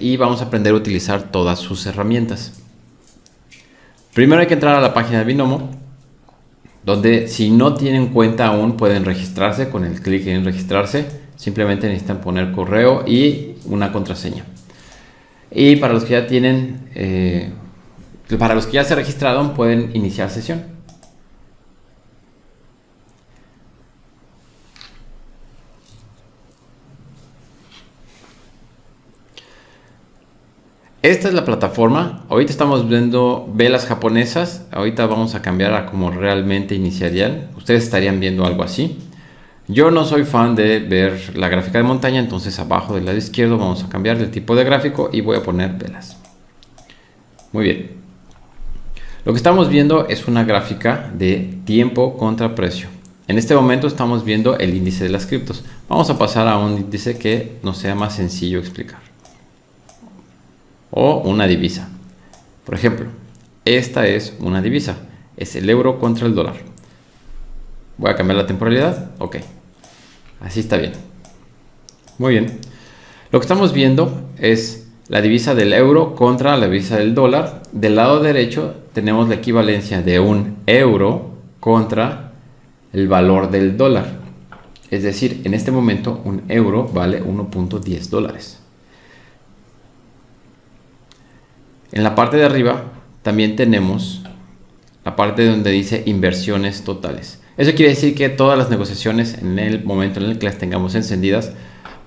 y vamos a aprender a utilizar todas sus herramientas. Primero hay que entrar a la página de Binomo, donde si no tienen cuenta aún pueden registrarse con el clic en registrarse. Simplemente necesitan poner correo y una contraseña. Y para los que ya tienen, eh, para los que ya se registraron pueden iniciar sesión. Esta es la plataforma. Ahorita estamos viendo velas japonesas. Ahorita vamos a cambiar a como realmente iniciarían. Ustedes estarían viendo algo así. Yo no soy fan de ver la gráfica de montaña, entonces abajo del lado izquierdo vamos a cambiar de tipo de gráfico y voy a poner velas. Muy bien. Lo que estamos viendo es una gráfica de tiempo contra precio. En este momento estamos viendo el índice de las criptos. Vamos a pasar a un índice que nos sea más sencillo explicar o una divisa. Por ejemplo, esta es una divisa, es el euro contra el dólar. Voy a cambiar la temporalidad, ok, así está bien. Muy bien, lo que estamos viendo es la divisa del euro contra la divisa del dólar. Del lado derecho tenemos la equivalencia de un euro contra el valor del dólar. Es decir, en este momento un euro vale 1.10 dólares. En la parte de arriba también tenemos la parte donde dice inversiones totales. Eso quiere decir que todas las negociaciones en el momento en el que las tengamos encendidas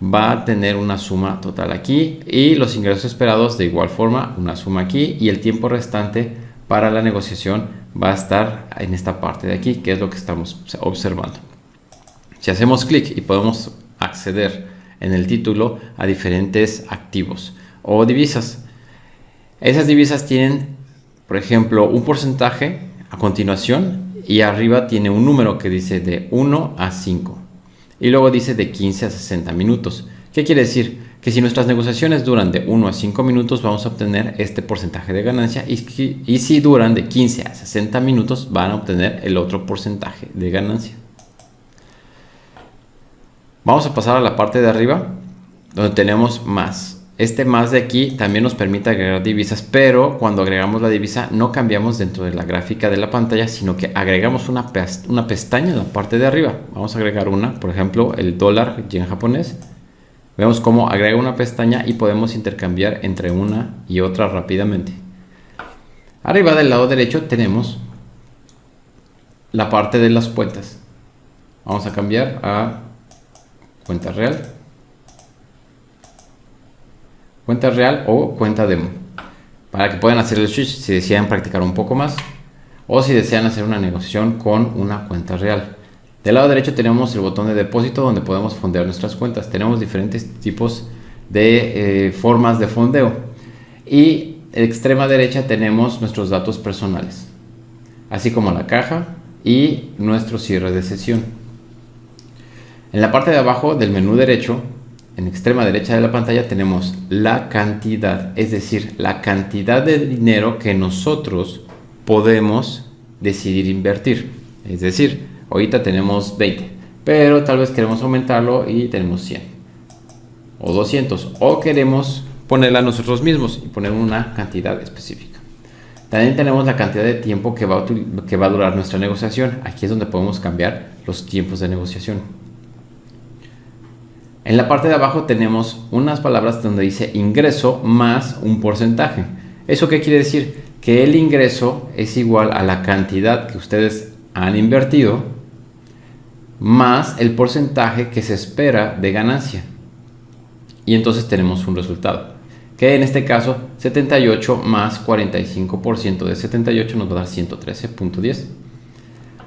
va a tener una suma total aquí y los ingresos esperados de igual forma una suma aquí y el tiempo restante para la negociación va a estar en esta parte de aquí que es lo que estamos observando. Si hacemos clic y podemos acceder en el título a diferentes activos o divisas esas divisas tienen, por ejemplo, un porcentaje a continuación y arriba tiene un número que dice de 1 a 5 y luego dice de 15 a 60 minutos. ¿Qué quiere decir? Que si nuestras negociaciones duran de 1 a 5 minutos vamos a obtener este porcentaje de ganancia y, y si duran de 15 a 60 minutos van a obtener el otro porcentaje de ganancia. Vamos a pasar a la parte de arriba donde tenemos más. Este más de aquí también nos permite agregar divisas, pero cuando agregamos la divisa no cambiamos dentro de la gráfica de la pantalla, sino que agregamos una, una pestaña en la parte de arriba. Vamos a agregar una, por ejemplo, el dólar yen japonés. Vemos cómo agrega una pestaña y podemos intercambiar entre una y otra rápidamente. Arriba del lado derecho tenemos la parte de las cuentas. Vamos a cambiar a cuenta real cuenta real o cuenta demo para que puedan hacer el switch si desean practicar un poco más o si desean hacer una negociación con una cuenta real. Del lado derecho tenemos el botón de depósito donde podemos fondear nuestras cuentas. Tenemos diferentes tipos de eh, formas de fondeo. Y en extrema derecha tenemos nuestros datos personales, así como la caja y nuestro cierre de sesión. En la parte de abajo del menú derecho en extrema derecha de la pantalla tenemos la cantidad, es decir, la cantidad de dinero que nosotros podemos decidir invertir. Es decir, ahorita tenemos 20, pero tal vez queremos aumentarlo y tenemos 100 o 200 o queremos ponerla nosotros mismos y poner una cantidad específica. También tenemos la cantidad de tiempo que va, que va a durar nuestra negociación. Aquí es donde podemos cambiar los tiempos de negociación. En la parte de abajo tenemos unas palabras donde dice ingreso más un porcentaje. ¿Eso qué quiere decir? Que el ingreso es igual a la cantidad que ustedes han invertido más el porcentaje que se espera de ganancia. Y entonces tenemos un resultado. Que en este caso 78 más 45% de 78 nos va a dar 113.10.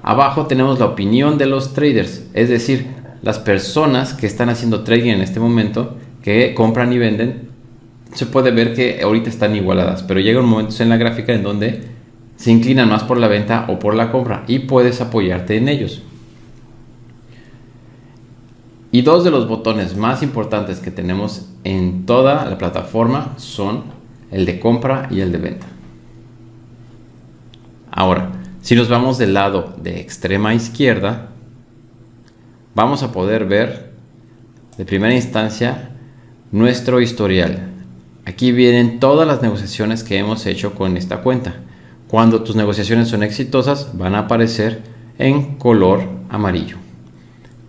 Abajo tenemos la opinión de los traders, es decir, las personas que están haciendo trading en este momento, que compran y venden, se puede ver que ahorita están igualadas, pero llega un momento en la gráfica en donde se inclinan más por la venta o por la compra y puedes apoyarte en ellos. Y dos de los botones más importantes que tenemos en toda la plataforma son el de compra y el de venta. Ahora, si nos vamos del lado de extrema izquierda, vamos a poder ver de primera instancia nuestro historial. aquí vienen todas las negociaciones que hemos hecho con esta cuenta. Cuando tus negociaciones son exitosas, van a aparecer en color amarillo.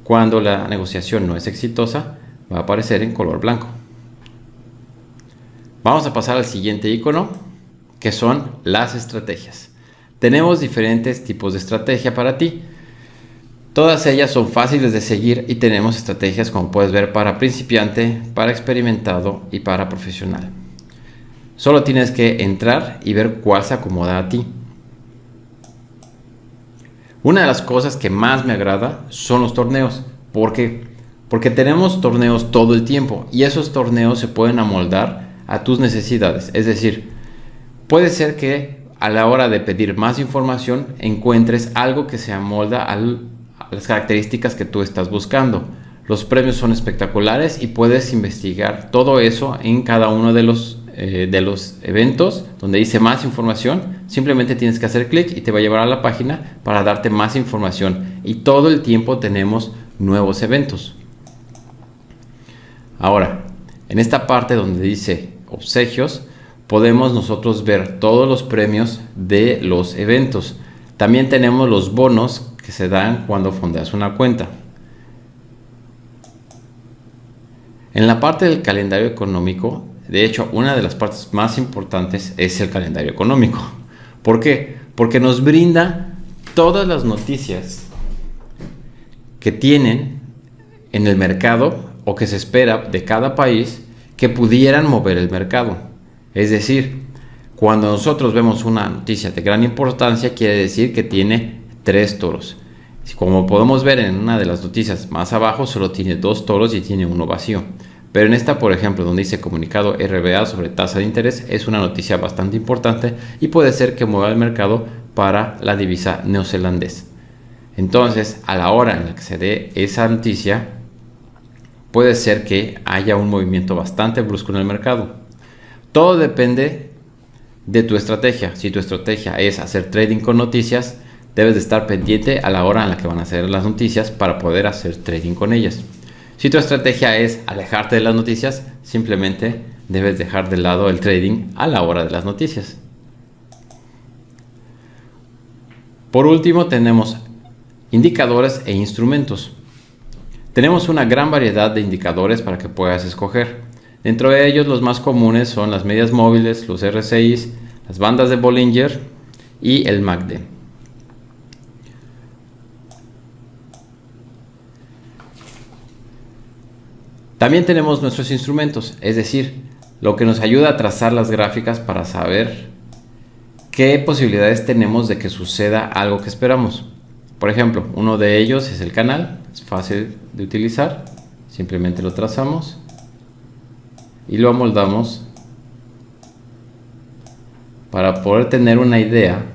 Cuando la negociación no es exitosa, va a aparecer en color blanco. Vamos a pasar al siguiente icono, que son las estrategias. Tenemos diferentes tipos de estrategia para ti. Todas ellas son fáciles de seguir y tenemos estrategias como puedes ver para principiante, para experimentado y para profesional. Solo tienes que entrar y ver cuál se acomoda a ti. Una de las cosas que más me agrada son los torneos. ¿Por qué? Porque tenemos torneos todo el tiempo y esos torneos se pueden amoldar a tus necesidades. Es decir, puede ser que a la hora de pedir más información encuentres algo que se amolda las características que tú estás buscando. Los premios son espectaculares y puedes investigar todo eso en cada uno de los, eh, de los eventos donde dice más información. Simplemente tienes que hacer clic y te va a llevar a la página para darte más información. Y todo el tiempo tenemos nuevos eventos. Ahora, en esta parte donde dice obsequios, podemos nosotros ver todos los premios de los eventos. También tenemos los bonos que se dan cuando fondeas una cuenta. En la parte del calendario económico, de hecho, una de las partes más importantes es el calendario económico. ¿Por qué? Porque nos brinda todas las noticias que tienen en el mercado o que se espera de cada país que pudieran mover el mercado. Es decir, cuando nosotros vemos una noticia de gran importancia, quiere decir que tiene tres toros. Como podemos ver en una de las noticias más abajo, solo tiene dos toros y tiene uno vacío. Pero en esta, por ejemplo, donde dice comunicado RBA sobre tasa de interés, es una noticia bastante importante y puede ser que mueva el mercado para la divisa neozelandés. Entonces, a la hora en la que se dé esa noticia, puede ser que haya un movimiento bastante brusco en el mercado. Todo depende de tu estrategia. Si tu estrategia es hacer trading con noticias, debes de estar pendiente a la hora en la que van a ser las noticias para poder hacer trading con ellas. Si tu estrategia es alejarte de las noticias, simplemente debes dejar de lado el trading a la hora de las noticias. Por último tenemos indicadores e instrumentos. Tenemos una gran variedad de indicadores para que puedas escoger. Dentro de ellos los más comunes son las medias móviles, los RSIs, las bandas de Bollinger y el MACD. También tenemos nuestros instrumentos, es decir, lo que nos ayuda a trazar las gráficas para saber qué posibilidades tenemos de que suceda algo que esperamos. Por ejemplo, uno de ellos es el canal, es fácil de utilizar, simplemente lo trazamos y lo amoldamos para poder tener una idea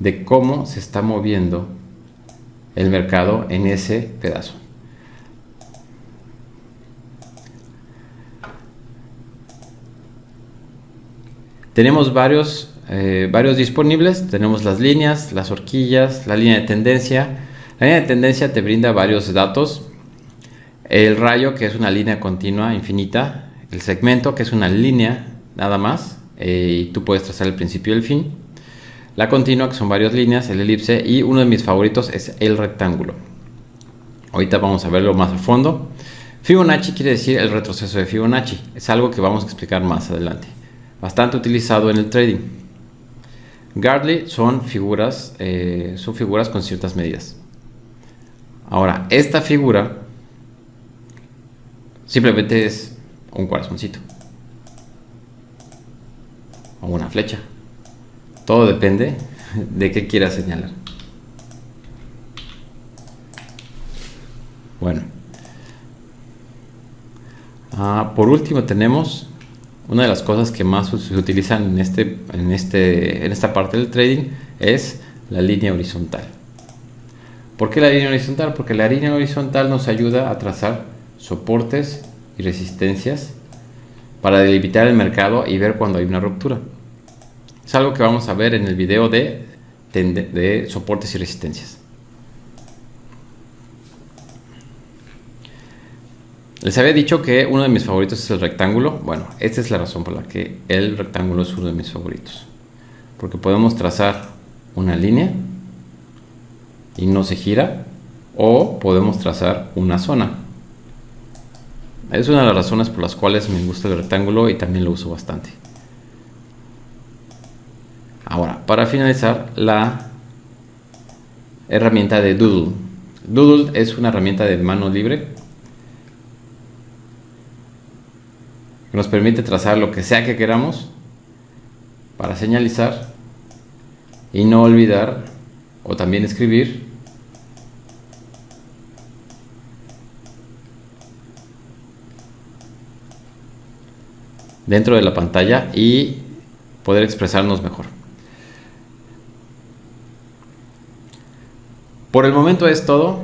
de cómo se está moviendo el mercado en ese pedazo. Tenemos varios eh, varios disponibles. Tenemos las líneas, las horquillas, la línea de tendencia. La línea de tendencia te brinda varios datos. El rayo, que es una línea continua infinita. El segmento, que es una línea nada más. Eh, y tú puedes trazar el principio y el fin. La continua, que son varias líneas. El elipse. Y uno de mis favoritos es el rectángulo. Ahorita vamos a verlo más a fondo. Fibonacci quiere decir el retroceso de Fibonacci. Es algo que vamos a explicar más adelante. Bastante utilizado en el trading. Gardley son figuras, eh, son figuras con ciertas medidas. Ahora, esta figura simplemente es un corazoncito o una flecha. Todo depende de qué quieras señalar. Bueno. Ah, por último tenemos una de las cosas que más se utilizan en, este, en, este, en esta parte del trading es la línea horizontal. ¿Por qué la línea horizontal? Porque la línea horizontal nos ayuda a trazar soportes y resistencias para delimitar el mercado y ver cuando hay una ruptura. Es algo que vamos a ver en el video de, soportes y resistencias. Les había dicho que uno de mis favoritos es el rectángulo. Bueno, esta es la razón por la que el rectángulo es uno de mis favoritos. Porque podemos trazar una línea y no se gira. O podemos trazar una zona. Es una de las razones por las cuales me gusta el rectángulo y también lo uso bastante. Ahora, para finalizar, la herramienta de Doodle. Doodle es una herramienta de mano libre que nos permite trazar lo que sea que queramos para señalizar y no olvidar o también escribir dentro de la pantalla y poder expresarnos mejor. Por el momento es todo.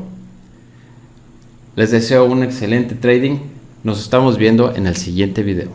Les deseo un excelente trading. Nos estamos viendo en el siguiente video.